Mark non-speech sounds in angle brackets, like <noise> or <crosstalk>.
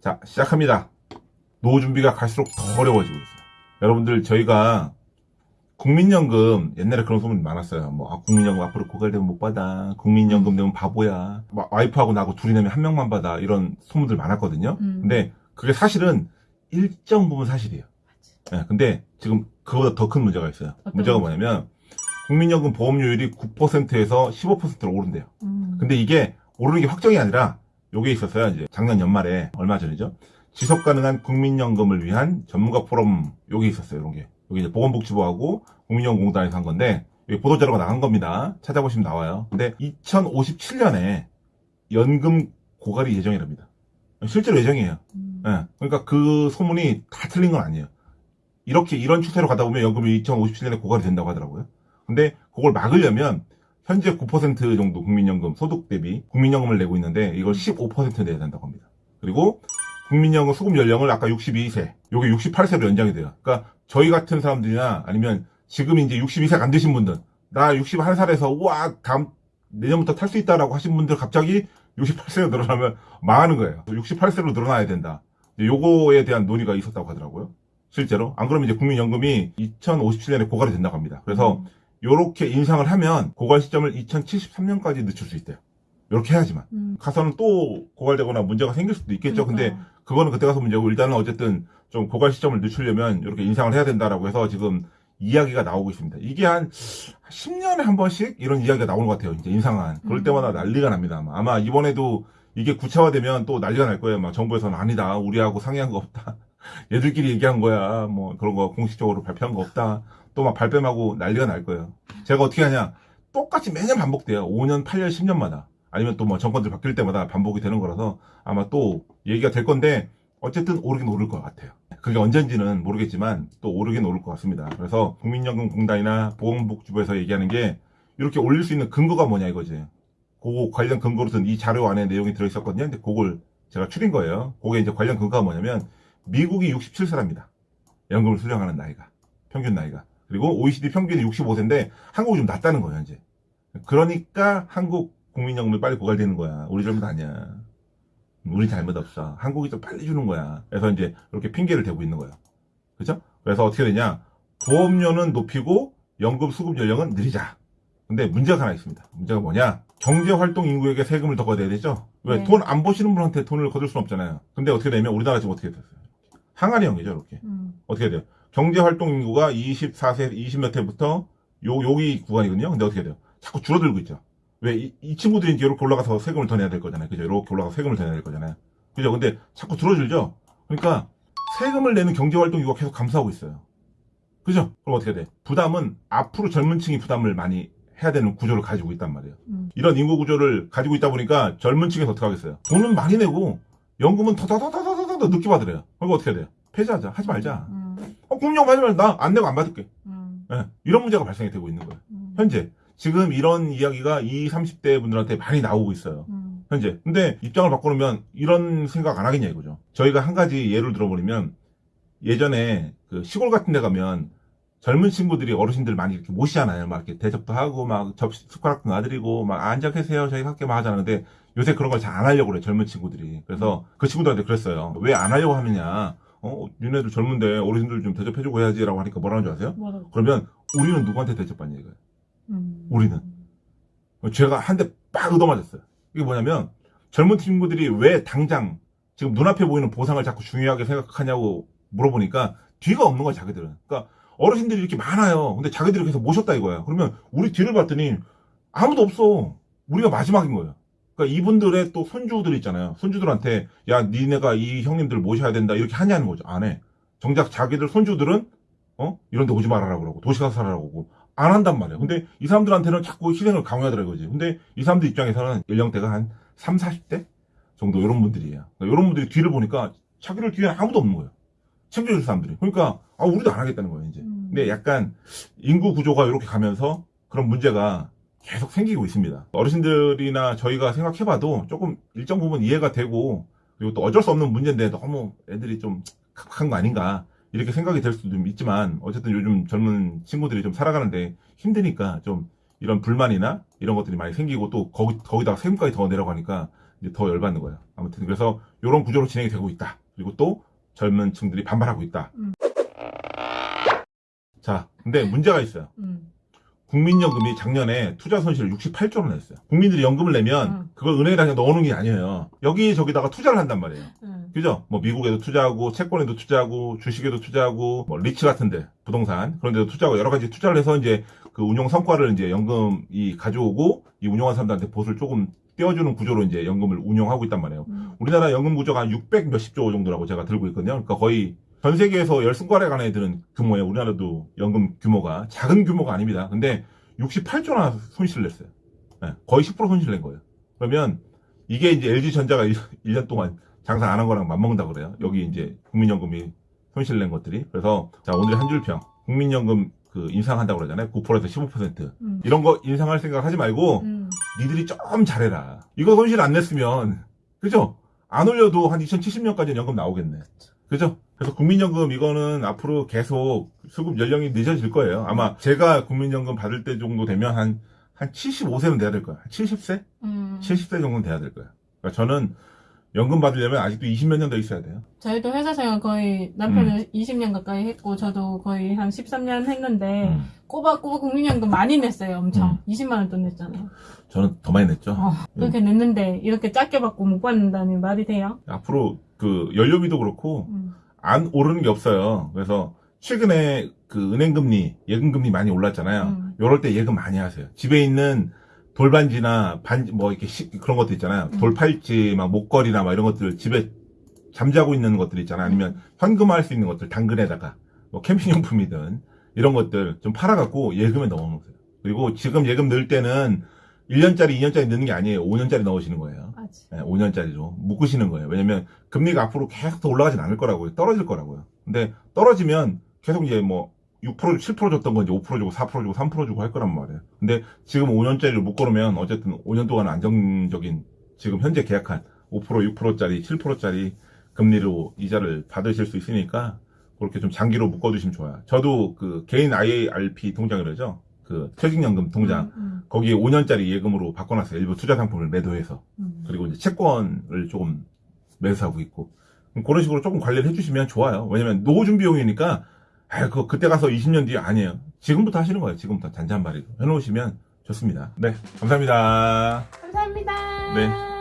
자, 시작합니다. 노후 준비가 갈수록 더 어려워지고 있어요. 여러분들, 저희가 국민연금, 옛날에 그런 소문이 많았어요. 뭐, 아, 국민연금 앞으로 고갈되면 못 받아. 국민연금 되면 바보야. 막 와이프하고 나하고 둘이 내면 한 명만 받아. 이런 소문들 많았거든요. 음. 근데 그게 사실은 일정 부분 사실이에요. 예, 근데 지금 그보다 더 큰 문제가 있어요. 문제가 문제? 뭐냐면, 국민연금 보험료율이 9%에서 15%로 오른대요. 음. 근데 이게 오르는 게 확정이 아니라 요게 있었어요. 이제 작년 연말에 얼마 전이죠. 지속 가능한 국민연금을 위한 전문가 포럼 요게 있었어요. 이런 게. 여기 이제 보건복지부하고 국민연금공단에서 한 건데 여기 보도자료가 나간 겁니다. 찾아보시면 나와요. 근데 2057년에 연금 고갈이 예정이랍니다. 실제로 예정이에요. 음. 예. 그러니까 그 소문이 다 틀린 건 아니에요. 이렇게 이런 추세로 가다 보면 연금이 2057년에 고갈이 된다고 하더라고요. 근데 그걸 막으려면 현재 9% 정도 국민연금 소득 대비 국민연금을 내고 있는데 이걸 15% 내야 된다고 합니다. 그리고 국민연금 수급 연령을 아까 62세, 요게 68세로 연장이 돼요. 그러니까 저희 같은 사람들이나 아니면 지금 이제 62세가 안 되신 분들, 나 61살에서 우와 다음 내년부터 탈 수 있다라고 하신 분들 갑자기 68세로 늘어나면 망하는 거예요. 68세로 늘어나야 된다. 요거에 대한 논의가 있었다고 하더라고요. 실제로. 안 그러면 이제 국민연금이 2057년에 고갈이 된다고 합니다. 그래서 요렇게 인상을 하면 고갈 시점을 2073년까지 늦출 수 있대요. 요렇게 해야지만. 음. 가서는 또 고갈되거나 문제가 생길 수도 있겠죠. 근데 그러니까요. 그거는 그때 가서 문제고 일단은 어쨌든 좀 고갈 시점을 늦추려면 이렇게 인상을 해야 된다라고 해서 지금 이야기가 나오고 있습니다. 이게 한 10년에 한 번씩 이런 이야기가 나오는 것 같아요. 이제 인상한. 그럴 음. 때마다 난리가 납니다. 아마. 아마 이번에도 이게 구체화되면 또 난리가 날 거예요. 막 정부에서는 아니다. 우리하고 상의한 거 없다. <laughs> 얘들끼리 얘기한 거야. 뭐 그런 거 공식적으로 발표한 거 없다. 또 막 발뺌하고 난리가 날 거예요. 제가 어떻게 하냐. 똑같이 매년 반복돼요. 5년, 8년, 10년마다. 아니면 또 뭐 정권들 바뀔 때마다 반복이 되는 거라서 아마 또 얘기가 될 건데 어쨌든 오르긴 오를 것 같아요. 그게 언젠지는 모르겠지만 또 오르긴 오를 것 같습니다. 그래서 국민연금공단이나 보건복지부에서 얘기하는 게 이렇게 올릴 수 있는 근거가 뭐냐 이거지. 그거 관련 근거로 든 이 자료 안에 내용이 들어있었거든요. 근데 그걸 제가 추린 거예요. 그게 이제 관련 근거가 뭐냐면 미국이 67세랍니다. 연금을 수령하는 나이가. 평균 나이가. 그리고 OECD 평균이 65세인데 한국이 좀 낮다는 거예요, 이제. 그러니까 한국 국민연금이 빨리 고갈되는 거야. 우리 잘못 아니야. 우리 잘못 없어. 한국이 좀 빨리 주는 거야. 그래서 이제 이렇게 핑계를 대고 있는 거예요. 그죠? 그래서 어떻게 되냐. 보험료는 높이고 연금 수급 연령은 느리자. 근데 문제가 하나 있습니다. 문제가 뭐냐. 경제활동 인구에게 세금을 더 걷어야 되죠? 왜? 네. 돈안 버시는 분한테 돈을 거둘 수는 없잖아요. 근데 어떻게 되면 우리나라 지금 어떻게 됐어요? 항아리 형이죠, 이렇게. 음. 어떻게 돼요? 경제활동 인구가 24세, 20몇 해부터 요, 여기 구간이거든요. 근데 어떻게 돼요? 자꾸 줄어들고 있죠. 왜? 이, 이 친구들이 이제 이렇게 올라가서 세금을 더 내야 될 거잖아요. 그죠? 이렇게 올라가서 세금을 더 내야 될 거잖아요. 그죠? 근데 자꾸 줄어들죠? 그러니까 세금을 내는 경제활동 인구가 계속 감소하고 있어요. 그죠? 그럼 어떻게 돼? 부담은 앞으로 젊은 층이 부담을 많이 해야 되는 구조를 가지고 있단 말이에요. 음. 이런 인구 구조를 가지고 있다 보니까 젊은 층에서 어떻게 하겠어요? 돈은 많이 내고 연금은 더더더더더더 늦게 받으래요. 그럼 어떻게 돼요? 폐지하자. 하지 말자. 음. 하지 말자. 나안 내고 안 받을게. 음. 예, 이런 문제가 발생이 되고 있는 거예요. 음. 현재. 지금 이런 이야기가 20, 30대 분들한테 많이 나오고 있어요. 음. 현재. 근데 입장을 바꿔놓으면 이런 생각 안 하겠냐 이거죠. 저희가 한 가지 예를 들어버리면 예전에 그 시골 같은 데 가면 젊은 친구들이 어르신들 많이 이렇게 모시잖아요. 막 이렇게 대접도 하고 막 접시 숟가락도 놔드리고 막 앉아 계세요. 저희 함께 막 하잖아요. 근데 요새 그런 걸 잘 안 하려고 그래 젊은 친구들이. 그래서 그 친구들한테 그랬어요. 왜 안 하려고 하느냐. 어, 니네들 젊은데 어르신들 좀 대접해주고 해야지라고 하니까 뭐라는 줄 아세요? 뭐라고? 그러면 우리는 누구한테 대접받냐 이거예요. 음. 우리는. 제가 한 대 빡 얻어맞았어요. 이게 뭐냐면 젊은 친구들이 왜 당장 지금 눈앞에 보이는 보상을 자꾸 중요하게 생각하냐고 물어보니까 뒤가 없는 거야 자기들은. 그러니까 어르신들이 이렇게 많아요. 근데 자기들이 계속 모셨다 이거야. 그러면 우리 뒤를 봤더니 아무도 없어. 우리가 마지막인 거예요. 그러니까 이분들의 또 손주들 있잖아요. 손주들한테 야 니네가 이 형님들 모셔야 된다 이렇게 하냐는 거죠. 안 해. 정작 자기들 손주들은 어 이런 데 오지 말아라 그러고 도시 가서 살아라고 그러고 안 한단 말이에요. 근데 이 사람들한테는 자꾸 희생을 강요하더라 이거지. 근데 이 사람들 입장에서는 연령대가 한 3, 40대 정도 이런 분들이에요. 그러니까 이런 분들이 뒤를 보니까 자기들 뒤에 아무도 없는 거예요. 챙겨줄 사람들이. 그러니까 아 우리도 안 하겠다는 거예요 이제. 음. 근데 약간 인구 구조가 이렇게 가면서 그런 문제가 계속 생기고 있습니다. 어르신들이나 저희가 생각해봐도 조금 일정 부분 이해가 되고 그리고 또 어쩔 수 없는 문제인데 너무 애들이 좀 각박한 거 아닌가 이렇게 생각이 될 수도 좀 있지만 어쨌든 요즘 젊은 친구들이 좀 살아가는데 힘드니까 좀 이런 불만이나 이런 것들이 많이 생기고 또 거기, 거기다가 세금까지 더 내려가니까 이제 더 열받는 거예요. 아무튼 그래서 이런 구조로 진행이 되고 있다. 그리고 또 젊은 층들이 반발하고 있다. 음. 자, 근데 문제가 있어요. 음. 국민연금이 작년에 투자 손실을 68조를 냈어요. 국민들이 연금을 내면 음. 그걸 은행에다 넣어놓은 게 아니에요. 여기 저기다가 투자를 한단 말이에요. 음. 그죠? 뭐 미국에도 투자하고 채권에도 투자하고 주식에도 투자하고 뭐 리츠 같은데 부동산 그런 데도 투자하고 여러 가지 투자를 해서 이제 그 운용 성과를 이제 연금이 가져오고 이 운용한 사람들한테 보수를 조금 떼어주는 구조로 이제 연금을 운용하고 있단 말이에요. 음. 우리나라 연금 구조가 한 600 몇십 조 정도라고 제가 들고 있거든요. 그러니까 거의 전 세계에서 열승과에 관해 드는 규모예요. 우리나라도 연금 규모가 작은 규모가 아닙니다. 근데 68조나 손실을 냈어요. 네, 거의 10% 손실 낸 거예요. 그러면 이게 이제 LG전자가 1 년 동안 장사 안 한 거랑 맞먹는다 그래요. 여기 이제 국민연금이 손실 낸 것들이. 그래서 자, 오늘 한 줄평. 국민연금 그 인상한다고 그러잖아요. 9%에서 15%. 음. 이런 거 인상할 생각 하지 말고 음. 니들이 좀 잘해라. 이거 손실 안 냈으면, 그죠? 안 올려도 한 2070년까지는 연금 나오겠네. 그죠? 그래서 국민연금 이거는 앞으로 계속 수급 연령이 늦어질 거예요. 아마 제가 국민연금 받을 때 정도 되면 한, 한 75세는 돼야 될 거야. 70세? 음. 70세 정도는 돼야 될 거야. 그러니까 저는 연금 받으려면 아직도 20몇 년 더 있어야 돼요. 저희도 회사 생활 거의 남편은 20년 가까이 했고 저도 거의 한 13년 했는데 음. 꼬박꼬박 국민연금 많이 냈어요 엄청 음. 20만 원 돈 냈잖아요 저는 더 많이 냈죠. 어, 그렇게 냈는데 이렇게 작게 받고 못 받는다니 말이 돼요? 앞으로 그 연료비도 그렇고 음. 안 오르는 게 없어요. 그래서 최근에 그 은행 금리, 예금 금리 많이 올랐잖아요. 음. 요럴 때 예금 많이 하세요. 집에 있는 돌반지나 반지, 뭐 이렇게 시- 그런 것들 있잖아요. 음. 돌팔찌, 막 목걸이나 막 이런 것들 집에 잠자고 있는 것들 있잖아요. 아니면 현금화할 수 있는 것들 당근에다가 뭐 캠핑용품이든 이런 것들 좀 팔아갖고 예금에 넣어놓으세요. 그리고 지금 예금 넣을 때는 1년짜리, 2년짜리 넣는 게 아니에요. 5년짜리 넣으시는 거예요. 맞지 5년짜리로 묶으시는 거예요. 왜냐면 금리가 앞으로 계속 더 올라가진 않을 거라고요. 떨어질 거라고요. 근데 떨어지면 계속 이제 뭐 6% 7% 줬던 건 이제 5% 주고 4% 주고 3% 주고 할 거란 말이에요. 근데 지금 5년짜리를 묶어놓으면 어쨌든 5년 동안 안정적인 지금 현재 계약한 5% 6%짜리 7%짜리 금리로 이자를 받으실 수 있으니까 그렇게 좀 장기로 묶어두시면 좋아요. 저도 그 개인 IARP 통장이라죠. 그 퇴직연금 통장 음, 거기에 5년짜리 예금으로 바꿔놨어요. 일부 투자 상품을 매도해서. 음. 그리고 이제 채권을 조금 매수하고 있고 그런 식으로 조금 관리를 해주시면 좋아요. 왜냐면 노후 준비용이니까 아, 그 그때 가서 20년 뒤에 아니에요. 지금부터 하시는 거예요. 지금부터 잔잔바리로 해놓으시면 좋습니다. 네, 감사합니다. 감사합니다 네.